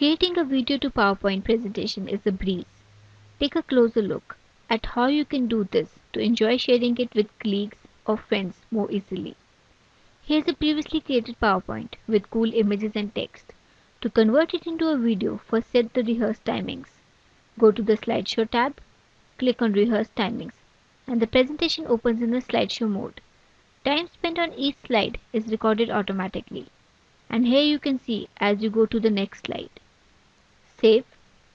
Creating a video to PowerPoint presentation is a breeze. Take a closer look at how you can do this to enjoy sharing it with colleagues or friends more easily. Here's a previously created PowerPoint with cool images and text. To convert it into a video, first set the rehearse timings. Go to the slideshow tab, click on rehearse timings, and the presentation opens in the slideshow mode. Time spent on each slide is recorded automatically. And here you can see as you go to the next slide. Save,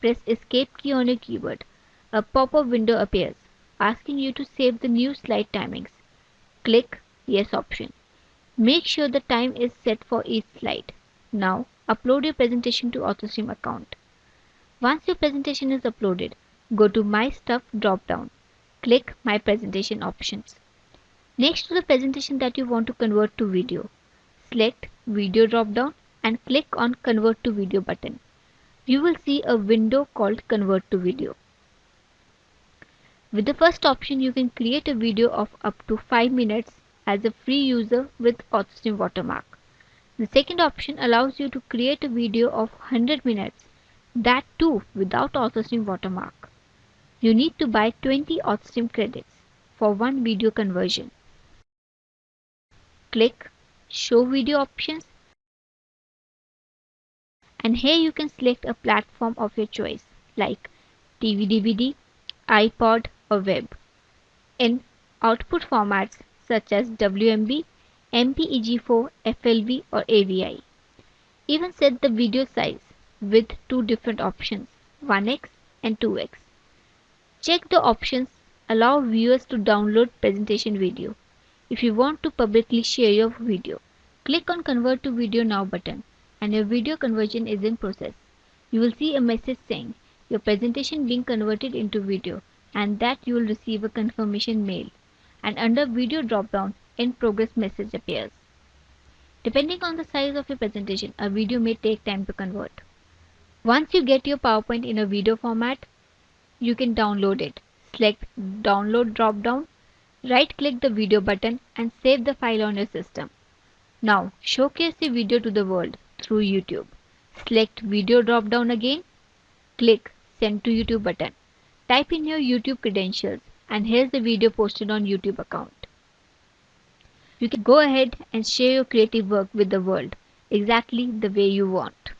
press escape key on your keyboard. A pop-up window appears asking you to save the new slide timings. Click yes option. Make sure the time is set for each slide. Now upload your presentation to authorSTREAM account. Once your presentation is uploaded, go to My Stuff drop-down. Click My Presentation options. Next to the presentation that you want to convert to video, select Video drop-down and click on Convert to Video button you will see a window called Convert to Video. With the first option, you can create a video of up to 5 minutes as a free user with authorSTREAM watermark. The second option allows you to create a video of 100 minutes, that too without authorSTREAM watermark. You need to buy 20 authorSTREAM credits for one video conversion. Click Show Video Options and here you can select a platform of your choice like TV DVD, iPod or web. In output formats such as WMV, MPEG4, FLV or AVI. Even set the video size with two different options 1x and 2x. Check the options allow viewers to download presentation video. If you want to publicly share your video, click on convert to video now button and your video conversion is in process. You will see a message saying your presentation being converted into video and that you will receive a confirmation mail and under video drop-down in progress message appears. Depending on the size of your presentation, a video may take time to convert. Once you get your PowerPoint in a video format, you can download it. Select download drop-down, right click the video button and save the file on your system. Now showcase the video to the world through YouTube. Select video drop down again. Click send to YouTube button. Type in your YouTube credentials and here's the video posted on YouTube account. You can go ahead and share your creative work with the world exactly the way you want.